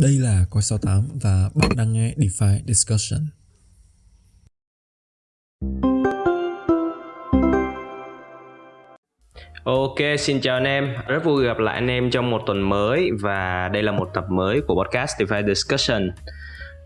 Đây là Coi 68 và bạn đang nghe DeFi Discussion. Ok, xin chào anh em. Rất vui gặp lại anh em trong một tuần mới và đây là một tập mới của podcast DeFi Discussion.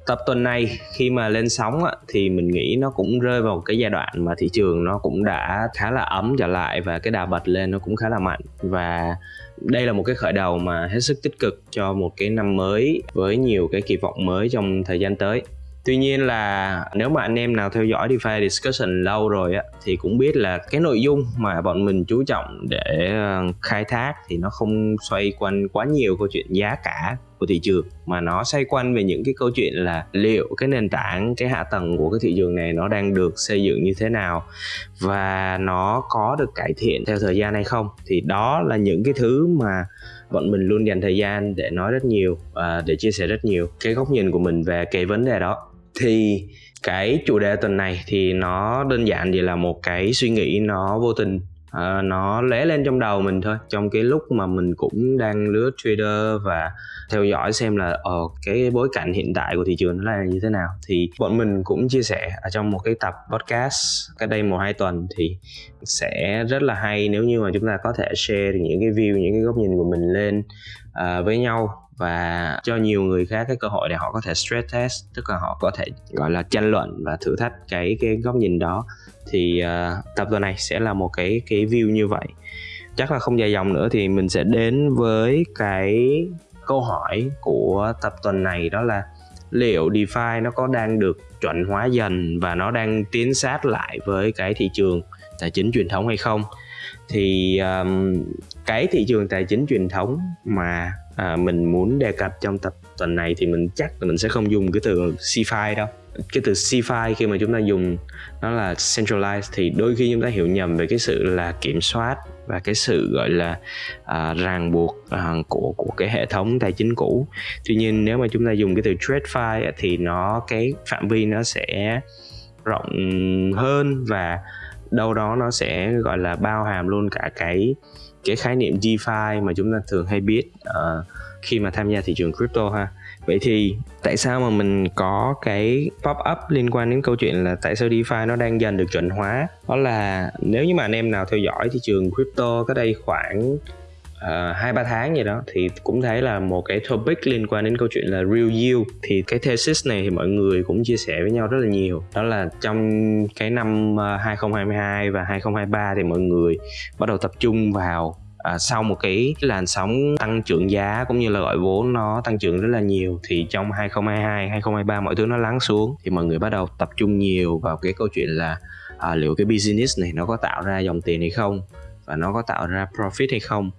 Tập tuần này khi mà lên sóng á, thì mình nghĩ nó cũng rơi vào cái giai đoạn mà thị trường nó cũng đã khá là ấm trở lại và cái đà bật lên nó cũng khá là mạnh. Và đây là một cái khởi đầu mà hết sức tích cực cho một cái năm mới với nhiều cái kỳ vọng mới trong thời gian tới. Tuy nhiên là nếu mà anh em nào theo dõi DeFi discussion lâu rồi á, thì cũng biết là cái nội dung mà bọn mình chú trọng để ờ, khai thác thì nó không xoay quanh quá nhiều câu chuyện giá cả của thị trường, mà nó xoay quanh về những cái câu chuyện là liệu cái nền tảng, cái hạ tầng của cái thị trường này nó đang được xây dựng như thế nào và nó có được cải thiện theo thời gian hay không. Thì đó là những cái thứ mà bọn mình luôn dành thời gian để nói rất nhiều và để chia sẻ rất nhiều cái góc nhìn của mình về cái vấn đề đó thì cái chủ đề tuần này thì nó đơn giản chỉ là một cái suy nghĩ nó vô tình. Uh, nó lóe lên trong đầu mình thôi. Trong cái lúc mà mình cũng đang lướt trader và theo dõi xem là ở uh, cái bối cảnh hiện tại của thị trường nó là như thế nào thì bọn mình cũng chia sẻ ở trong một cái tập podcast cách đây một hai tuần thì sẽ rất là hay nếu như mà chúng ta có thể share những cái view những cái góc nhìn của mình lên uh, với nhau và cho nhiều người khác cái cơ hội để họ có thể stress test tức là họ có thể gọi là tranh luận và thử thách cái cái góc nhìn đó. Thì uh, tập tuần này sẽ là một cái cái view như vậy. Chắc là không dài dòng nữa thì mình sẽ đến với cái câu hỏi của tập tuần này đó là liệu DeFi nó có đang được chuẩn hóa dần và nó đang tiến sát lại với cái thị trường tài chính truyền thống hay không? Thì um, cái thị trường tài chính truyền thống mà à, mình muốn đề cập trong tập tuần này thì mình chắc là mình sẽ không dùng cái từ CFI đâu. Cái từ CFI khi mà chúng ta dùng nó là centralized thì đôi khi chúng ta hiểu nhầm về cái sự là kiểm soát và cái sự gọi là à, ràng buộc à, của của cái hệ thống tài chính cũ. Tuy nhiên nếu mà chúng ta dùng cái từ TradeFi thì nó cái phạm vi nó sẽ rộng hơn và đâu đó nó sẽ gọi là bao hàm luôn cả cái cái khái niệm DeFi mà chúng ta thường hay biết uh, khi mà tham gia thị trường crypto ha. Vậy thì tại sao mà mình có cái pop up liên quan đến câu chuyện là tại sao DeFi nó đang dần được chuẩn hóa? Đó là nếu như mà anh em nào theo dõi thị trường crypto có đây khoảng Ờ, hai uh, ba tháng gì đó thì cũng thấy là một cái topic liên quan đến câu chuyện là real yield. Thì cái thesis này thì mọi người cũng chia sẻ với nhau rất là nhiều. Đó là trong cái năm ờ, 2022 và 2023 thì mọi người bắt đầu tập trung vào à, sau một cái làn sóng tăng trưởng giá cũng như là gọi vốn nó tăng trưởng rất là nhiều thì trong 2022 2023 mọi thứ nó lắng xuống. Thì mọi người bắt đầu tập trung nhiều vào cái câu chuyện là à, liệu cái business này nó có tạo ra dòng tiền hay không và nó có tạo ra profit hay không.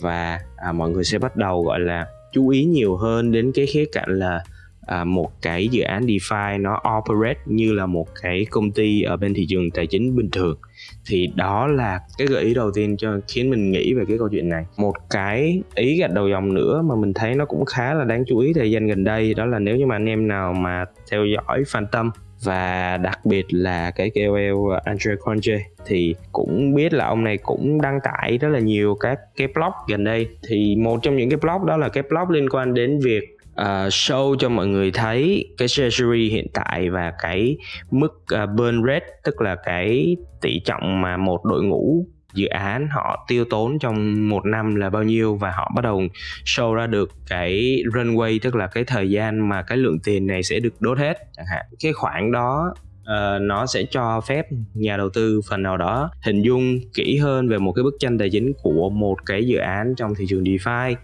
Và à, mọi người sẽ bắt đầu gọi là chú ý nhiều hơn đến cái khía cạnh là à, một cái dự án DeFi nó operate như là một cái công ty ở bên thị trường tài chính bình thường. Thì đó là cái gợi ý đầu tiên cho khiến mình nghĩ về cái câu chuyện này. Một cái ý gạch đầu dòng nữa mà mình thấy nó cũng khá là đáng chú ý thời gian gần đây đó là nếu như mà anh em nào mà theo dõi Phantom và đặc biệt là cái KOL Andre Conje thì cũng biết là ông này cũng đăng tải rất là nhiều các cái blog gần đây. Thì một trong những cái blog đó là cái blog liên quan đến việc uh, show cho mọi người thấy cái treasury hiện tại và cái mức uh, burn rate tức là cái tỷ trọng mà một đội ngũ dự án họ tiêu tốn trong một năm là bao nhiêu và họ bắt đầu show ra được cái runway tức là cái thời gian mà cái lượng tiền này sẽ được đốt hết chẳng hạn. Cái khoản đó uh, nó sẽ cho phép nhà đầu tư phần nào đó hình dung kỹ hơn về một cái bức tranh tài chính của một cái dự án trong thị trường DeFi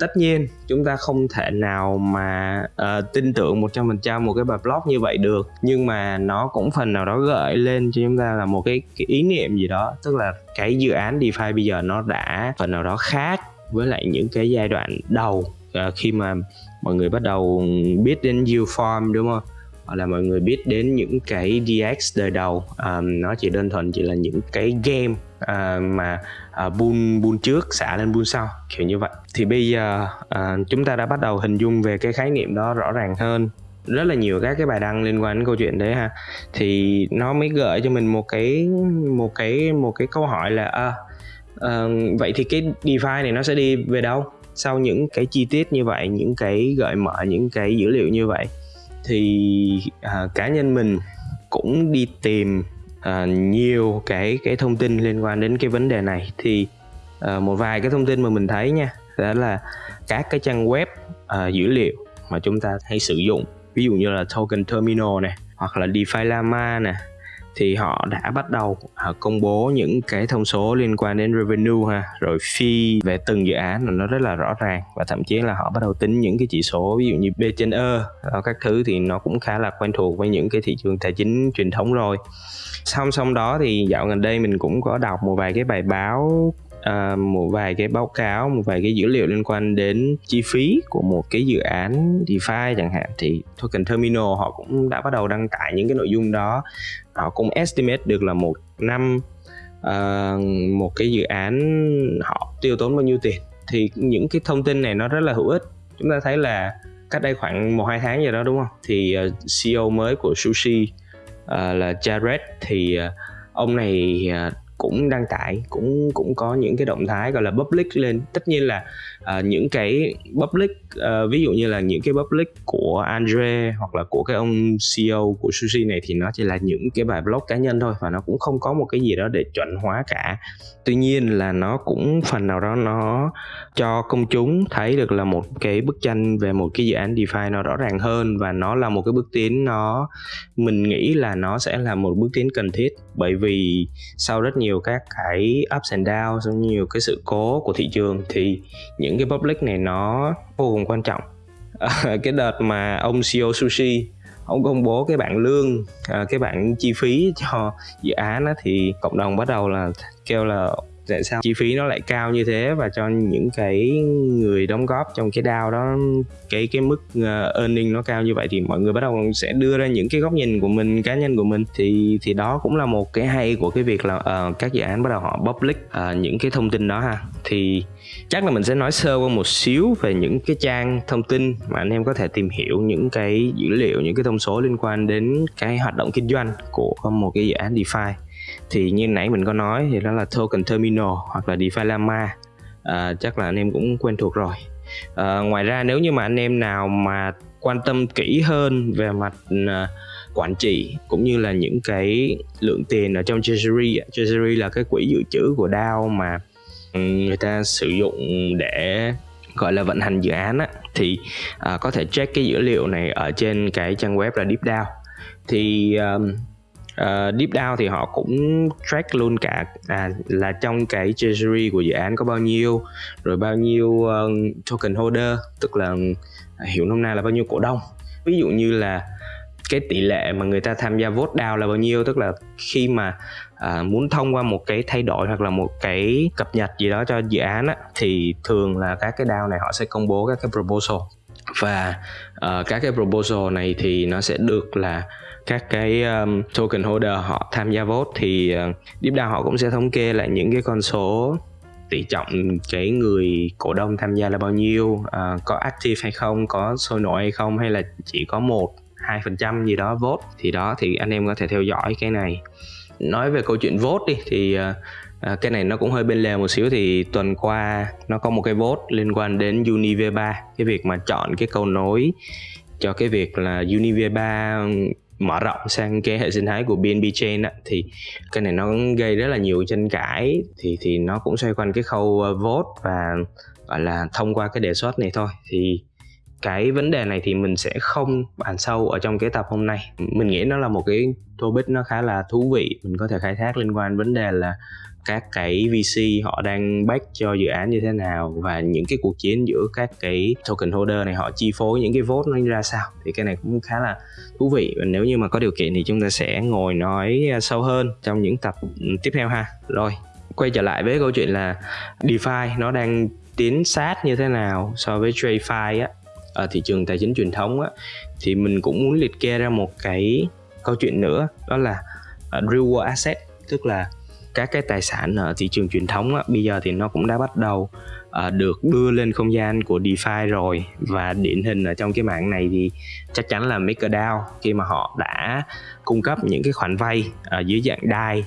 tất nhiên chúng ta không thể nào mà uh, tin tưởng 100% một cái bài blog như vậy được nhưng mà nó cũng phần nào đó gợi lên cho chúng ta là một cái, cái ý niệm gì đó. Tức là cái dự án DeFi bây giờ nó đã phần nào đó khác với lại những cái giai đoạn đầu uh, khi mà mọi người bắt đầu biết đến yield farm đúng không? Là mọi người biết đến những cái DX đời đầu. Um, nó chỉ đơn thuần chỉ là những cái game uh, mà uh, buôn trước xả lên buôn sau kiểu như vậy. Thì bây giờ uh, chúng ta đã bắt đầu hình dung về cái khái niệm đó rõ ràng hơn. Rất là nhiều các cái bài đăng liên quan đến câu chuyện đấy ha. Thì nó mới gợi cho mình một cái một cái một cái câu hỏi là à, uh, vậy thì cái DeFi này nó sẽ đi về đâu? Sau những cái chi tiết như vậy những cái gợi mở những cái dữ liệu như vậy thì à, cá nhân mình cũng đi tìm à, nhiều cái cái thông tin liên quan đến cái vấn đề này. Thì à, một vài cái thông tin mà mình thấy nha đó là các cái trang web à, dữ liệu mà chúng ta hay sử dụng. Ví dụ như là token terminal này hoặc là DeFi llama nè thì họ đã bắt đầu uh, công bố những cái thông số liên quan đến revenue ha. Rồi fee về từng dự án là nó rất là rõ ràng và thậm chí là họ bắt đầu tính những cái chỉ số ví dụ như B trên E ờ, các thứ thì nó cũng khá là quen thuộc với những cái thị trường tài chính truyền thống rồi. Song song đó thì dạo gần đây mình cũng có đọc một vài cái bài báo uh, một vài cái báo cáo một vài cái dữ liệu liên quan đến chi phí của một cái dự án DeFi chẳng hạn thì token terminal họ cũng đã bắt đầu đăng tải những cái nội dung đó. Họ cũng estimate được là một năm uh, một cái dự án họ tiêu tốn bao nhiêu tiền. Thì những cái thông tin này nó rất là hữu ích. Chúng ta thấy là cách đây khoảng một hai tháng gì đó đúng không? Thì à, uh, CEO mới của Sushi uh, là Jared thì uh, ông này uh, cũng đăng tải, cũng cũng có những cái động thái gọi là public lên. Tất nhiên là Ờ, những cái public uh, ví dụ như là những cái public của Andre hoặc là của cái ông CEO của Sushi này thì nó chỉ là những cái bài blog cá nhân thôi và nó cũng không có một cái gì đó để chuẩn hóa cả. Tuy nhiên là nó cũng phần nào đó nó cho công chúng thấy được là một cái bức tranh về một cái dự án DeFi nó rõ ràng hơn và nó là một cái bước tiến nó mình nghĩ là nó sẽ là một bước tiến cần thiết bởi vì sau rất nhiều các cái ups and downs nhiều cái sự cố của thị trường thì những những cái public này nó vô cùng quan trọng. Ờ, cái đợt mà ông CEO Sushi ông công bố cái bảng lương à, cái bảng chi phí cho dự án đó thì cộng đồng bắt đầu là kêu là tại sao chi phí nó lại cao như thế và cho những cái người đóng góp trong cái DAO đó cái cái mức uh, earning nó cao như vậy thì mọi người bắt đầu sẽ đưa ra những cái góc nhìn của mình cá nhân của mình. Thì thì đó cũng là một cái hay của cái việc là uh, các dự án bắt đầu họ public uh, những cái thông tin đó ha. Thì chắc là mình sẽ nói sơ qua một xíu về những cái trang thông tin mà anh em có thể tìm hiểu những cái dữ liệu những cái thông số liên quan đến cái hoạt động kinh doanh của một cái dự án DeFi thì như nãy mình có nói thì đó là token terminal hoặc là DeFi Llama. À, chắc là anh em cũng quen thuộc rồi. À, ngoài ra nếu như mà anh em nào mà quan tâm kỹ hơn về mặt à, quản trị cũng như là những cái lượng tiền ở trong treasury treasury là cái quỹ dự trữ của DAO mà ừ, người ta sử dụng để gọi là vận hành dự án á, thì uh, có thể check cái dữ liệu này ở trên cái trang web là DeepDAO thì um, uh, deep down thì họ cũng track luôn cả à, là trong cái treasury của dự án có bao nhiêu rồi bao nhiêu uh, token holder tức là à, hiểu nôm na là bao nhiêu cổ đông. Ví dụ như là cái tỷ lệ mà người ta tham gia vote down là bao nhiêu tức là khi mà à, muốn thông qua một cái thay đổi hoặc là một cái cập nhật gì đó cho dự án á, thì thường là các cái DAO này họ sẽ công bố các cái proposal và uh, các cái proposal này thì nó sẽ được là các cái um, token holder họ tham gia vote thì ờ, uh, DeepDAO họ cũng sẽ thống kê lại những cái con số tỷ trọng cái người cổ đông tham gia là bao nhiêu uh, có active hay không có sôi nổi hay không hay là chỉ có một hai phần trăm gì đó vote. Thì đó thì anh em có thể theo dõi cái này. Nói về câu chuyện vote đi thì uh, À, cái này nó cũng hơi bên lề một xíu thì tuần qua nó có một cái vote liên quan đến UniV3 cái việc mà chọn cái câu nối cho cái việc là UniV3 mở rộng sang cái hệ sinh thái của BNB Chain á, thì cái này nó gây rất là nhiều tranh cãi. Thì thì nó cũng xoay quanh cái khâu ờ, vote và gọi là thông qua cái đề xuất này thôi. Thì cái vấn đề này thì mình sẽ không bàn sâu ở trong cái tập hôm nay. Mình nghĩ nó là một cái topic nó khá là thú vị. Mình có thể khai thác liên quan vấn đề là các cái VC họ đang back cho dự án như thế nào và những cái cuộc chiến giữa các cái token holder này họ chi phối những cái vote nó ra sao. Thì cái này cũng khá là thú vị. Và nếu như mà có điều kiện thì chúng ta sẽ ngồi nói à, sâu hơn trong những tập ừ, tiếp theo ha. Rồi quay trở lại với câu chuyện là DeFi nó đang tiến sát như thế nào so với TradeFi á ở thị trường tài chính truyền thống á. Thì mình cũng muốn liệt kê ra một cái câu chuyện nữa đó là uh, real world asset tức là các cái tài sản ở thị trường truyền thống á, bây giờ thì nó cũng đã bắt đầu uh, được đưa lên không gian của DeFi rồi. Và điển hình ở trong cái mạng này thì chắc chắn là MakerDAO khi mà họ đã cung cấp những cái khoản vay uh, dưới dạng DAI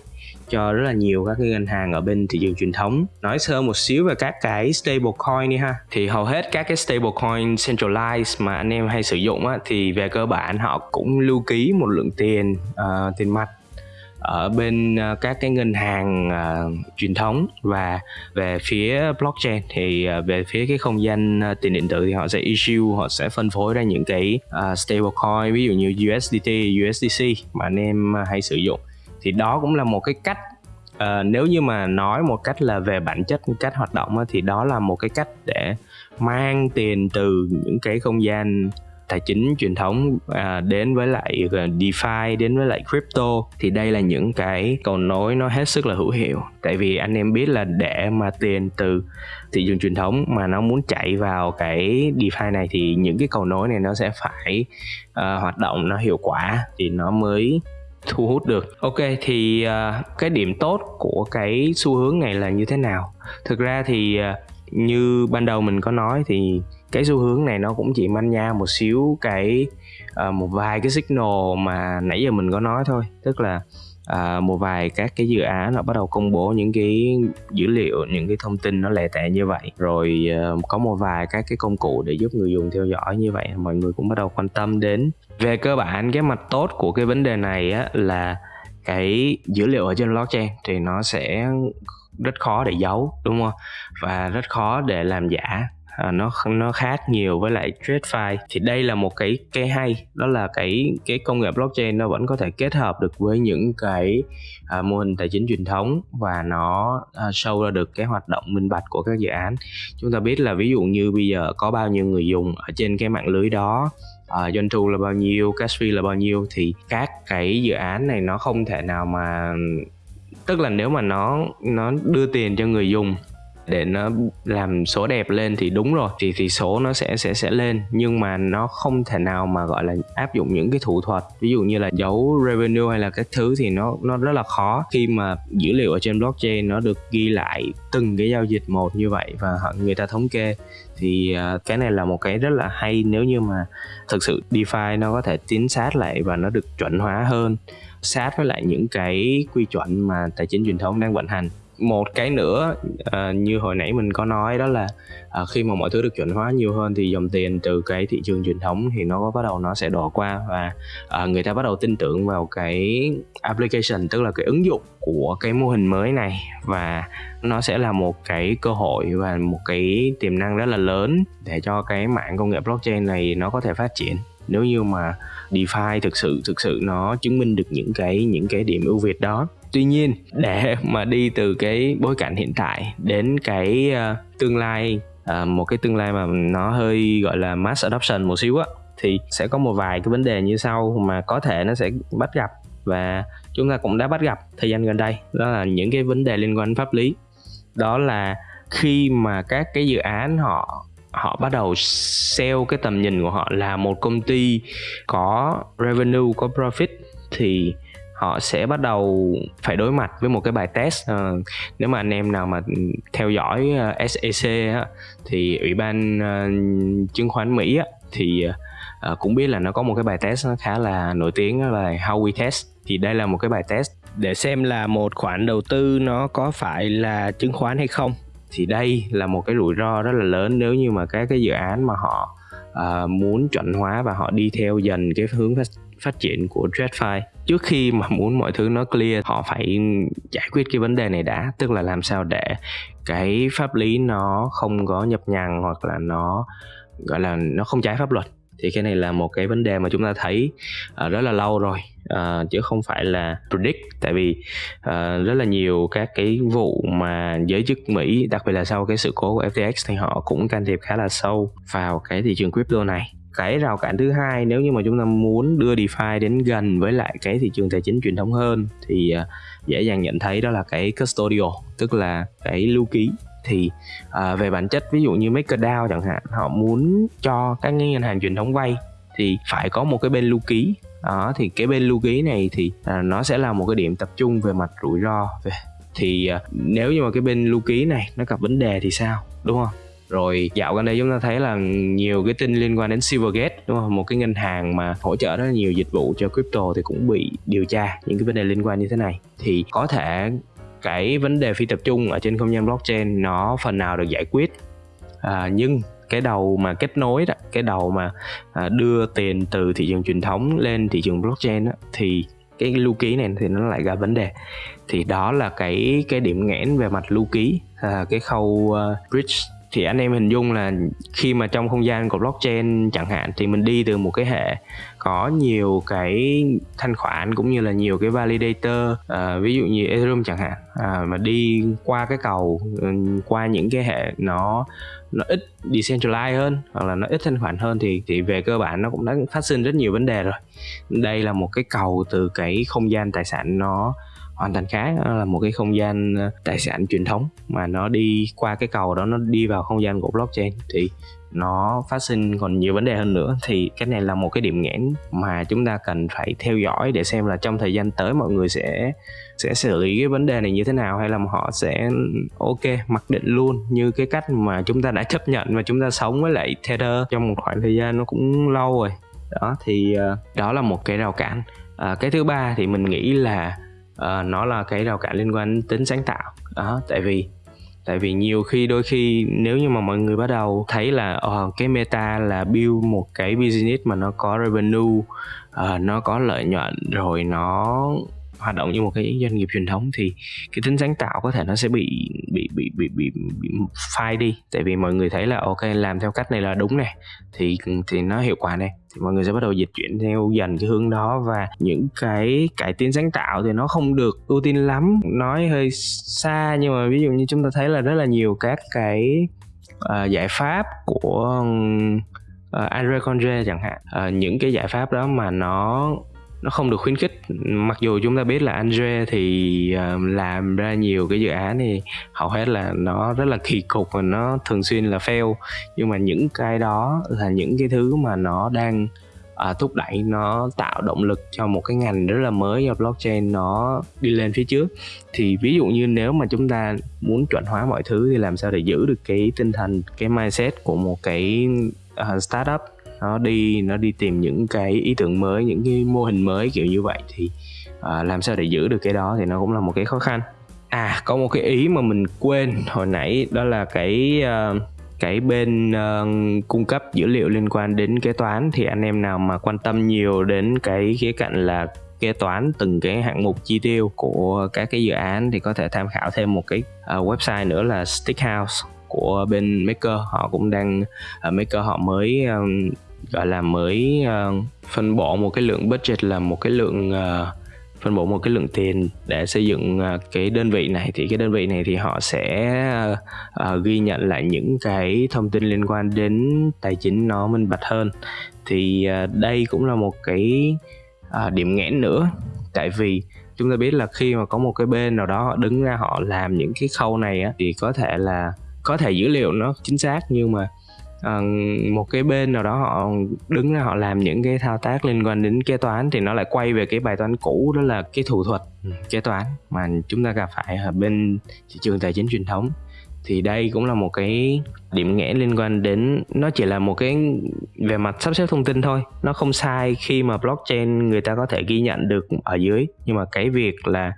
cho rất là nhiều các cái ngân hàng ở bên thị trường truyền thống. Nói sơ một xíu về các cái stablecoin đi ha. Thì hầu hết các cái stablecoin centralized mà anh em hay sử dụng á, thì về cơ bản họ cũng lưu ký một lượng tiền uh, tiền mặt ở bên ờ, các cái ngân hàng uh, truyền thống và về phía blockchain thì uh, về phía cái không gian uh, tiền điện tử thì họ sẽ issue họ sẽ phân phối ra những cái uh, stablecoin ví dụ như USDT, USDC mà anh em uh, hay sử dụng. Thì đó cũng là một cái cách uh, nếu như mà nói một cách là về bản chất cách hoạt động thì đó là một cái cách để mang tiền từ những cái không gian tài chính truyền thống à, đến với lại DeFi đến với lại crypto thì đây là những cái cầu nối nó hết sức là hữu hiệu. Tại vì anh em biết là để mà tiền từ thị trường truyền thống mà nó muốn chạy vào cái DeFi này thì những cái cầu nối này nó sẽ phải uh, hoạt động nó hiệu quả thì nó mới thu hút được. Ok thì uh, cái điểm tốt của cái xu hướng này là như thế nào? Thực ra thì uh, như ban đầu mình có nói thì cái xu hướng này nó cũng chỉ manh nha một xíu cái uh, một vài cái signal mà nãy giờ mình có nói thôi. Tức là à, một vài các cái dự án nó bắt đầu công bố những cái dữ liệu những cái thông tin nó lẻ tẻ như vậy. Rồi uh, có một vài các cái công cụ để giúp người dùng theo dõi như vậy mọi người cũng bắt đầu quan tâm đến. Về cơ bản cái mặt tốt của cái vấn đề này á, là cái dữ liệu ở trên blockchain thì nó sẽ rất khó để giấu đúng không? Và rất khó để làm giả. À, nó nó khác nhiều với lại TradeFi thì đây là một cái cái hay đó là cái cái công nghệ blockchain nó vẫn có thể kết hợp được với những cái à, mô hình tài chính truyền thống và nó à, sâu ra được cái hoạt động minh bạch của các dự án. Chúng ta biết là ví dụ như bây giờ có bao nhiêu người dùng ở trên cái mạng lưới đó À, doanh thu là bao nhiêu cash fee là bao nhiêu thì các cái dự án này nó không thể nào mà tức là nếu mà nó nó đưa tiền cho người dùng để nó làm số đẹp lên thì đúng rồi, thì thì số nó sẽ sẽ sẽ lên. Nhưng mà nó không thể nào mà, gọi là, áp dụng những cái thủ thuật, ví dụ như là giấu revenue hay là các thứ thì nó nó rất là khó. Khi mà dữ liệu ở trên blockchain nó được ghi lại từng cái giao dịch một như vậy và họ, người ta thống kê, thì à, cái này là một cái rất là hay. Nếu như mà thực sự DeFi nó có thể chính sát lại và nó được chuẩn hóa hơn sát với lại những cái quy chuẩn mà tài chính truyền thống đang vận hành. Một cái nữa uh, như hồi nãy mình có nói đó là uh, khi mà mọi thứ được chuẩn hóa nhiều hơn thì dòng tiền từ cái thị trường truyền thống thì nó bắt đầu nó sẽ đổ qua và uh, người ta bắt đầu tin tưởng vào cái application tức là cái ứng dụng của cái mô hình mới này. Và nó sẽ là một cái cơ hội và một cái tiềm năng rất là lớn để cho cái mạng công nghệ blockchain này nó có thể phát triển nếu như mà DeFi thực sự thực sự nó chứng minh được những cái những cái điểm ưu việt đó. Tuy nhiên để mà đi từ cái bối cảnh hiện tại đến cái uh, tương lai uh, một cái tương lai mà nó hơi gọi là mass adoption một xíu á thì sẽ có một vài cái vấn đề như sau mà có thể nó sẽ bắt gặp và chúng ta cũng đã bắt gặp thời gian gần đây. Đó là những cái vấn đề liên quan đến pháp lý. Đó là khi mà các cái dự án họ họ bắt đầu sell cái tầm nhìn của họ là một công ty có revenue có profit thì họ sẽ bắt đầu phải đối mặt với một cái bài test. À, nếu mà anh em nào mà theo dõi ờ, SEC á, thì ủy ban uh, chứng khoán Mỹ á, thì uh, cũng biết là nó có một cái bài test nó khá là nổi tiếng đó là How We Test. Thì đây là một cái bài test để xem là một khoản đầu tư nó có phải là chứng khoán hay không thì đây là một cái rủi ro rất là lớn nếu như mà các cái dự án mà họ uh, muốn chuẩn hóa và họ đi theo dần cái hướng phát, phát triển của TradFi trước khi mà muốn mọi thứ nó clear họ phải giải quyết cái vấn đề này đã tức là làm sao để cái pháp lý nó không có nhập nhằng hoặc là nó gọi là nó không trái pháp luật thì cái này là một cái vấn đề mà chúng ta thấy uh, rất là lâu rồi. Uh, chứ không phải là predict. Tại vì uh, rất là nhiều các cái vụ mà giới chức Mỹ đặc biệt là sau cái sự cố của FTX thì họ cũng can thiệp khá là sâu vào cái thị trường crypto này. Cái rào cản thứ hai nếu như mà chúng ta muốn đưa DeFi đến gần với lại cái thị trường tài chính truyền thống hơn thì dễ dàng nhận thấy đó là cái custodial tức là cái lưu ký thì uh, về bản chất ví dụ như MakerDAO chẳng hạn họ muốn cho các ngân hàng truyền thống vay thì phải có một cái bên lưu ký. Đó thì cái bên lưu ký này thì uh, nó sẽ là một cái điểm tập trung về mặt rủi ro. Về thì uh, nếu như mà cái bên lưu ký này nó gặp vấn đề thì sao đúng không? Rồi dạo gần đây chúng ta thấy là nhiều cái tin liên quan đến Silvergate đúng không? Một cái ngân hàng mà hỗ trợ rất là nhiều dịch vụ cho crypto thì cũng bị điều tra những cái vấn đề liên quan như thế này. Thì có thể cái vấn đề phi tập trung ở trên không gian blockchain nó phần nào được giải quyết. À, nhưng cái đầu mà kết nối đó cái đầu mà à, đưa tiền từ thị trường truyền thống lên thị trường blockchain đó, thì cái lưu ký này thì nó lại gặp vấn đề. Thì đó là cái cái điểm nghẽn về mặt lưu ký à, cái khâu uh, bridge thì anh em hình dung là khi mà trong không gian của blockchain chẳng hạn thì mình đi từ một cái hệ có nhiều cái thanh khoản cũng như là nhiều cái validator à, ví dụ như Ethereum chẳng hạn à, mà đi qua cái cầu ừ, qua những cái hệ nó nó ít decentralized hơn hoặc là nó ít thanh khoản hơn thì thì về cơ bản nó cũng đã phát sinh rất nhiều vấn đề rồi. Đây là một cái cầu từ cái không gian tài sản nó hoàn thành khác là một cái không gian ờ, tài sản truyền thống mà nó đi qua cái cầu đó nó đi vào không gian của blockchain thì nó phát sinh còn nhiều vấn đề hơn nữa. Thì cái này là một cái điểm nghẽn mà chúng ta cần phải theo dõi để xem là trong thời gian tới mọi người sẽ sẽ xử lý cái vấn đề này như thế nào hay là họ sẽ ok mặc định luôn như cái cách mà chúng ta đã chấp nhận và chúng ta sống với lại tether trong một khoảng thời gian nó cũng lâu rồi. Đó thì ờ, đó là một cái rào cản. À, cái thứ ba thì mình nghĩ là uh, nó là cái rào cản liên quan đến tính sáng tạo. Đó tại vì tại vì nhiều khi đôi khi nếu như mà mọi người bắt đầu thấy là uh, cái meta là build một cái business mà nó có revenue uh, nó có lợi nhuận rồi nó hoạt động như một cái doanh nghiệp truyền thống thì cái tính sáng tạo có thể nó sẽ bị bị bị bị bị, bị phai đi. Tại vì mọi người thấy là ok làm theo cách này là đúng này thì thì nó hiệu quả này. Thì mọi người sẽ bắt đầu dịch chuyển theo dần cái hướng đó và những cái cải tiến sáng tạo thì nó không được ưu tiên lắm. Nói hơi xa nhưng mà ví dụ như chúng ta thấy là rất là nhiều các cái uh, giải pháp của ờ, uh, Andre Conde chẳng hạn. Uh, những cái giải pháp đó mà nó nó không được khuyến khích. Mặc dù chúng ta biết là Andre thì ờ, làm ra nhiều cái dự án thì hầu hết là nó rất là kỳ cục và nó thường xuyên là fail. Nhưng mà những cái đó là những cái thứ mà nó đang ờ, thúc đẩy nó tạo động lực cho một cái ngành rất là mới do blockchain nó đi lên phía trước. Thì ví dụ như nếu mà chúng ta muốn chuẩn hóa mọi thứ thì làm sao để giữ được cái tinh thần cái mindset của một cái uh, startup? Nó đi nó đi tìm những cái ý tưởng mới những cái mô hình mới kiểu như vậy thì uh, làm sao để giữ được cái đó thì nó cũng là một cái khó khăn. À có một cái ý mà mình quên hồi nãy đó là cái uh, cái bên uh, cung cấp dữ liệu liên quan đến kế toán. Thì anh em nào mà quan tâm nhiều đến cái khía cạnh là kế toán từng cái hạng mục chi tiêu của các cái dự án thì có thể tham khảo thêm một cái uh, website nữa là Stickhouse của bên Maker. Họ cũng đang uh, Maker họ mới um, gọi là mới uh, phân bổ một cái lượng budget là một cái lượng uh, phân bổ một cái lượng tiền để xây dựng uh, cái đơn vị này. Thì cái đơn vị này thì họ sẽ uh, uh, ghi nhận lại những cái thông tin liên quan đến tài chính nó minh bạch hơn. Thì uh, đây cũng là một cái uh, điểm nghẽn nữa. Tại vì chúng ta biết là khi mà có một cái bên nào đó họ đứng ra họ làm những cái khâu này á, thì có thể là có thể dữ liệu nó chính xác nhưng mà uh, một cái bên nào đó họ đứng ra họ làm những cái thao tác liên quan đến kế toán thì nó lại quay về cái bài toán cũ đó là cái thủ thuật ừ. kế toán mà chúng ta gặp phải ở bên thị trường tài chính truyền thống thì đây cũng là một cái điểm nghẽn liên quan đến, nó chỉ là một cái về mặt sắp xếp thông tin thôi. Nó không sai khi mà blockchain người ta có thể ghi nhận được ở dưới. Nhưng mà cái việc là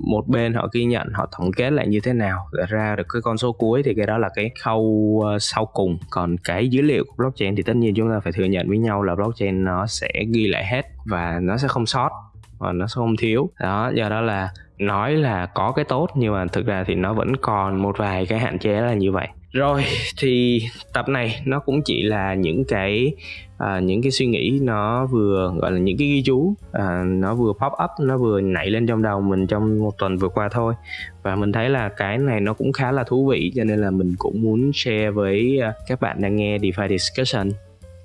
một bên họ ghi nhận, họ tổng kết lại như thế nào, để ra được cái con số cuối thì cái đó là cái khâu ờ, sau cùng. Còn cái dữ liệu của blockchain thì tất nhiên chúng ta phải thừa nhận với nhau là blockchain nó sẽ ghi lại hết và nó sẽ không sót và nó sẽ không thiếu. Đó, do đó là nói là có cái tốt nhưng mà thực ra thì nó vẫn còn một vài cái hạn chế là như vậy. Rồi thì tập này nó cũng chỉ là những cái à, những cái suy nghĩ nó vừa gọi là những cái ghi chú à, nó vừa pop up nó vừa nảy lên trong đầu mình trong một tuần vừa qua thôi. Và mình thấy là cái này nó cũng khá là thú vị cho nên là mình cũng muốn share với à, các bạn đang nghe DeFi discussion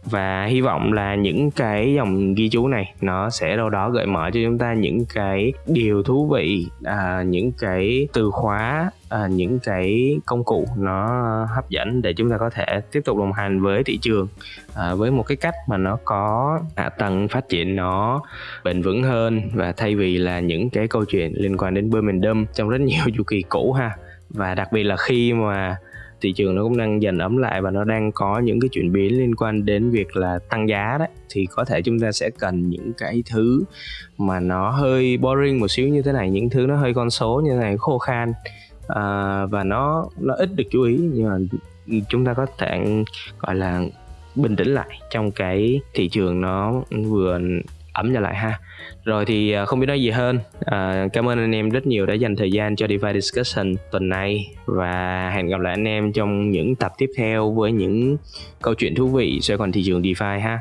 và hy vọng là những cái dòng ghi chú này nó sẽ đâu đó gợi mở cho chúng ta những cái điều thú vị à, những cái từ khóa à, những cái công cụ nó hấp dẫn để chúng ta có thể tiếp tục đồng hành với thị trường à, với một cái cách mà nó có hạ tầng phát triển nó bền vững hơn. Và thay vì là những cái câu chuyện liên quan đến bơm and dump trong rất nhiều chu kỳ cũ ha. Và đặc biệt là khi mà thị trường nó cũng đang dần ấm lại và nó đang có những cái chuyển biến liên quan đến việc là tăng giá đấy. Thì có thể chúng ta sẽ cần những cái thứ mà nó hơi boring một xíu như thế này những thứ nó hơi con số như thế này khô khan. À, và nó nó ít được chú ý nhưng mà chúng ta có thể gọi là bình tĩnh lại trong cái thị trường nó vừa ấm trở lại ha. Rồi thì à, không biết nói gì hơn. À, cảm ơn anh em rất nhiều đã dành thời gian cho DeFi Discussion tuần này và hẹn gặp lại anh em trong những tập tiếp theo với những câu chuyện thú vị xoay quanh thị trường DeFi ha.